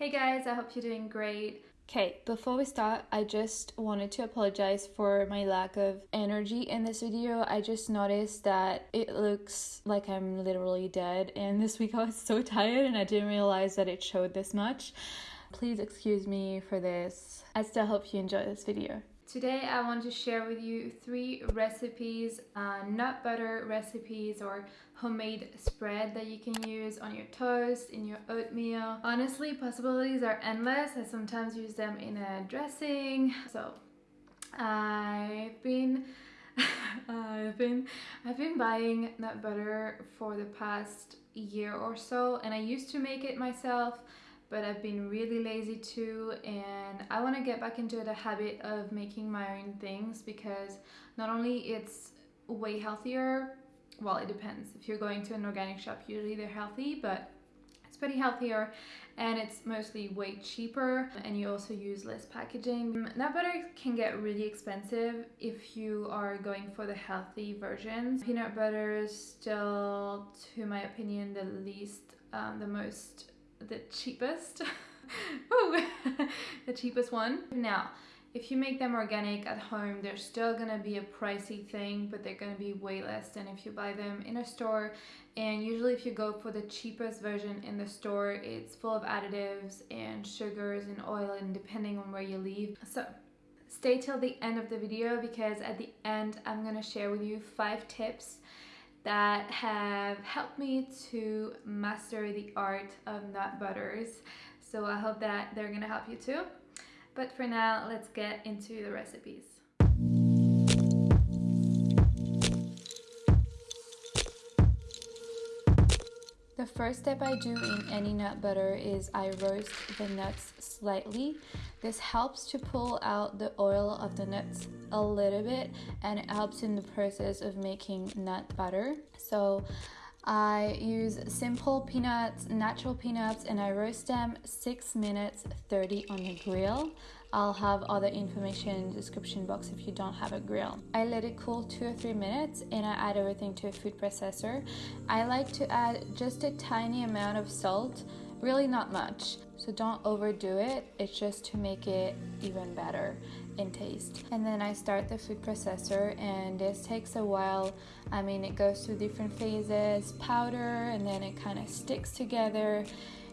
Hey guys, I hope you're doing great. Okay, before we start, I just wanted to apologize for my lack of energy in this video. I just noticed that it looks like I'm literally dead, and this week I was so tired and I didn't realize that it showed this much. Please excuse me for this. I still hope you enjoy this video. Today I want to share with you three recipes, uh, nut butter recipes or homemade spread that you can use on your toast, in your oatmeal. Honestly, possibilities are endless. I sometimes use them in a dressing. So I've been I've been I've been buying nut butter for the past year or so and I used to make it myself but I've been really lazy too and I want to get back into the habit of making my own things because not only it's way healthier well it depends if you're going to an organic shop usually they're healthy but it's pretty healthier and it's mostly way cheaper and you also use less packaging. Nut butter can get really expensive if you are going for the healthy versions. Peanut butter is still, to my opinion, the least, um, the most the cheapest. the cheapest one. Now, if you make them organic at home, they're still gonna be a pricey thing, but they're gonna be way less than if you buy them in a store. And usually if you go for the cheapest version in the store, it's full of additives and sugars and oil and depending on where you live. So stay till the end of the video because at the end, I'm gonna share with you five tips that have helped me to master the art of nut butters. So I hope that they're gonna help you too. But for now, let's get into the recipes. The first step I do in any nut butter is I roast the nuts slightly. This helps to pull out the oil of the nuts a little bit and it helps in the process of making nut butter. So I use simple peanuts, natural peanuts, and I roast them 6 minutes 30 on the grill. I'll have other information in the description box if you don't have a grill. I let it cool 2 or 3 minutes and I add everything to a food processor. I like to add just a tiny amount of salt, really not much. So don't overdo it, it's just to make it even better in taste. And then I start the food processor and this takes a while. I mean, it goes through different phases, powder, and then it kind of sticks together.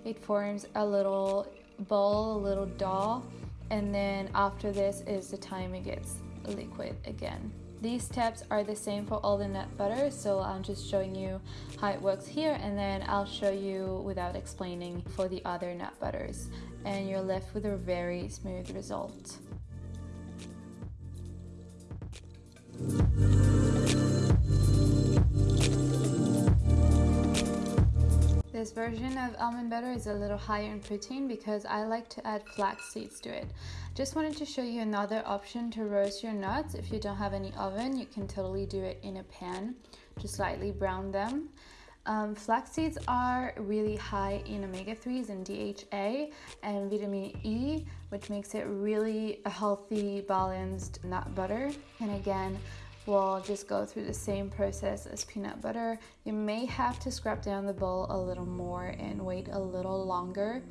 It forms a little ball, a little dough. And then after this is the time it gets liquid again. These steps are the same for all the nut butter, so I'm just showing you how it works here and then I'll show you without explaining for the other nut butters and you're left with a very smooth result. This version of almond butter is a little higher in protein because I like to add flax seeds to it. Just wanted to show you another option to roast your nuts. If you don't have any oven, you can totally do it in a pan. Just lightly brown them. Um, flax seeds are really high in omega-3s and DHA and vitamin E, which makes it really a healthy, balanced nut butter. And again, will just go through the same process as peanut butter. You may have to scrap down the bowl a little more and wait a little longer.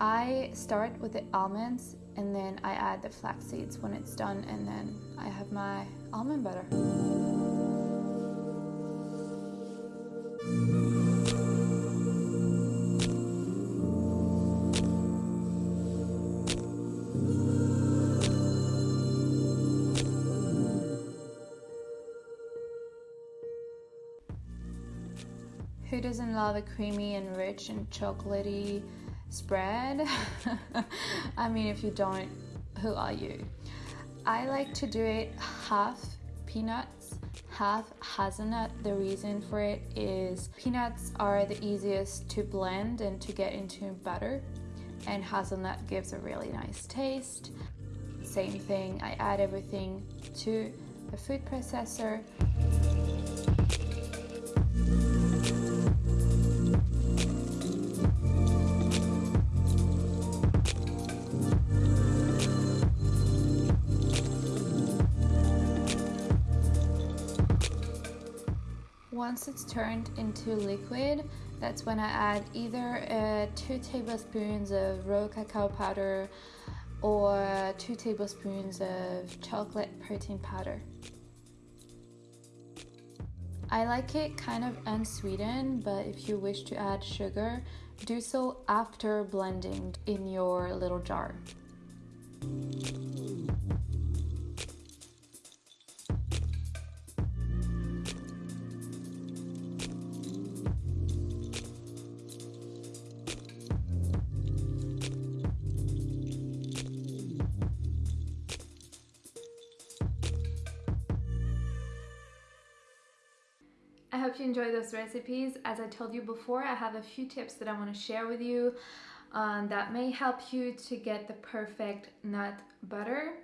I start with the almonds and then I add the flax seeds when it's done and then I have my almond butter. Who doesn't love a creamy and rich and chocolatey spread? I mean, if you don't, who are you? I like to do it half peanuts, half hazelnut. The reason for it is peanuts are the easiest to blend and to get into butter, and hazelnut gives a really nice taste. Same thing, I add everything to the food processor. Once it's turned into liquid, That's when I add either uh, 2 tablespoons of raw cacao powder or 2 tablespoons of chocolate protein powder. I like it kind of unsweetened, but if you wish to add sugar, do so after blending in your little jar. Hope you enjoy those recipes. As I told you before, I have a few tips that I want to share with you um, that may help you to get the perfect nut butter.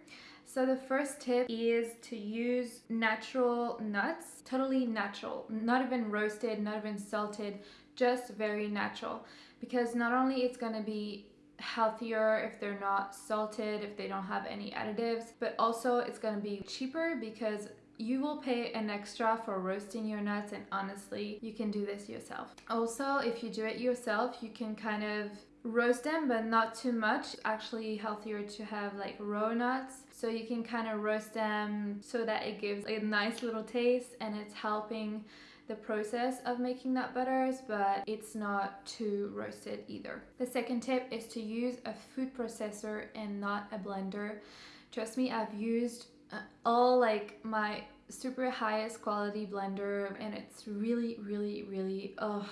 So the first tip is to use natural nuts, totally natural, not even roasted, not even salted, just very natural. Because not only it's going to be healthier if they're not salted, if they don't have any additives, but also it's going to be cheaper because you will pay an extra for roasting your nuts and honestly you can do this yourself. Also if you do it yourself you can kind of roast them but not too much actually healthier to have like raw nuts. So you can kind of roast them so that it gives a nice little taste and it's helping the process of making nut butters but it's not too roasted either. The second tip is to use a food processor and not a blender. Trust me i've used all like my super highest quality blender and it's really really really uh,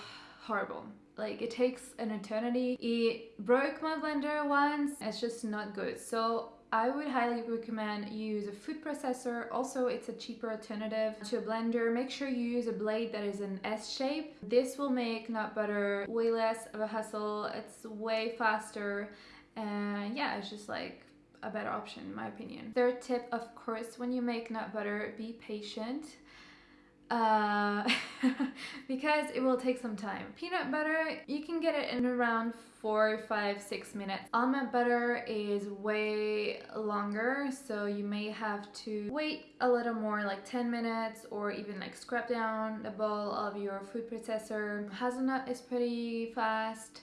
horrible like it takes an eternity it broke my blender once it's just not good so I would highly recommend you use a food processor. Also, it's a cheaper alternative to a blender. Make sure you use a blade that is an S shape. This will make nut butter way less of a hassle. It's way faster. And yeah, it's just like a better option in my opinion. Third tip, of course, when you make nut butter, be patient. Uh, because it will take some time. Peanut butter, you can get it in around four, five, six minutes. Almond butter is way longer, so you may have to wait a little more, like 10 minutes, or even like scrub down the bowl of your food processor. Hazelnut is pretty fast.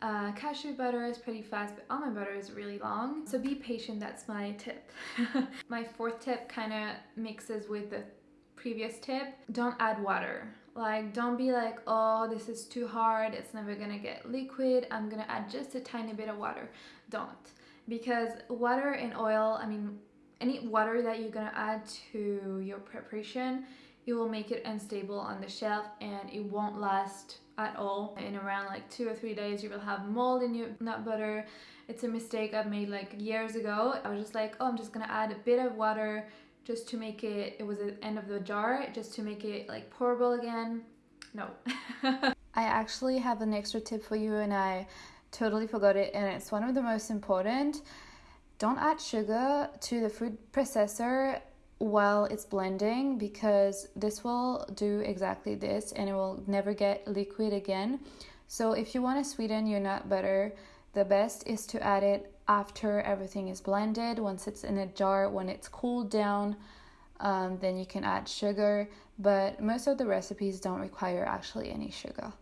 Uh, cashew butter is pretty fast, but almond butter is really long. So be patient, that's my tip. my fourth tip kind of mixes with the previous tip. Don't add water. Like, don't be like, oh, this is too hard, it's never gonna get liquid, I'm gonna add just a tiny bit of water. Don't. Because water and oil, I mean, any water that you're gonna add to your preparation, it will make it unstable on the shelf and it won't last at all. In around like two or three days, you will have mold in your nut butter. It's a mistake I've made like years ago. I was just like, oh, I'm just gonna add a bit of water just to make it, it was the end of the jar, just to make it like pourable again. No. I actually have an extra tip for you and I totally forgot it and it's one of the most important. Don't add sugar to the food processor while it's blending because this will do exactly this and it will never get liquid again. So if you want to sweeten your nut butter, the best is to add it after everything is blended. Once it's in a jar, when it's cooled down, um, then you can add sugar. But most of the recipes don't require actually any sugar.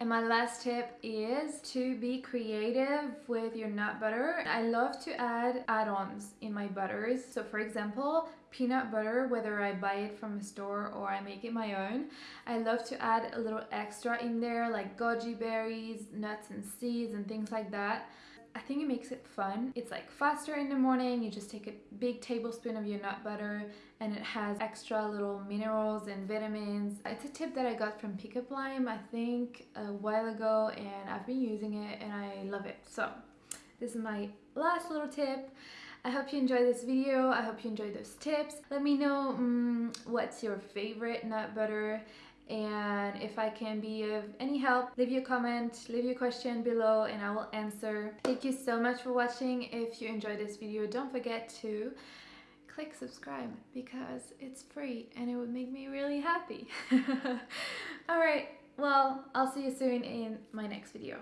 And my last tip is to be creative with your nut butter. I love to add add-ons in my butters. So for example, peanut butter, whether I buy it from a store or I make it my own, I love to add a little extra in there like goji berries, nuts and seeds and things like that. I think it makes it fun. It's like faster in the morning. You just take a big tablespoon of your nut butter and it has extra little minerals and vitamins. It's a tip that I got from Pickup Lime, I think a while ago and I've been using it and I love it. So this is my last little tip. I hope you enjoyed this video. I hope you enjoyed those tips. Let me know um, what's your favorite nut butter and if I can be of any help leave your comment leave your question below and I will answer. Thank you so much for watching. If you enjoyed this video don't forget to click subscribe because it's free and it would make me really happy. Alright well I'll see you soon in my next video